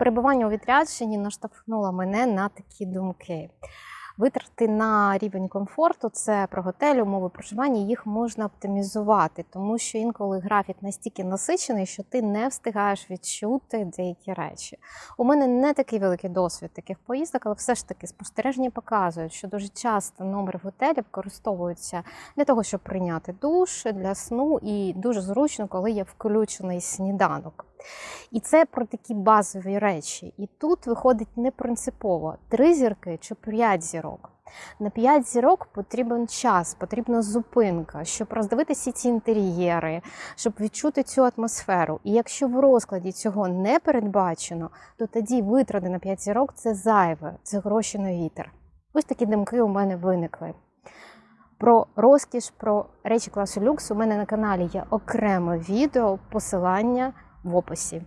Перебування у відрядженні наштовхнуло мене на такі думки. Витрати на рівень комфорту це про готель, умови проживання, їх можна оптимізувати, тому що інколи графік настільки насичений, що ти не встигаєш відчути деякі речі. У мене не такий великий досвід таких поїздок, але все ж таки спостереження показують, що дуже часто номер в готелі використовується для того, щоб прийняти душ, для сну, і дуже зручно, коли є включений сніданок. І це про такі базові речі. І тут виходить не принципово три зірки чи п'ять зірок. На п'ять зірок потрібен час, потрібна зупинка, щоб роздивитися ці інтер'єри, щоб відчути цю атмосферу. І якщо в розкладі цього не передбачено, то тоді витрати на п'ять зірок це зайве, це гроші на вітер. Ось такі думки у мене виникли. Про розкіш, про речі класу люкс у мене на каналі є окреме відео, посилання в описі.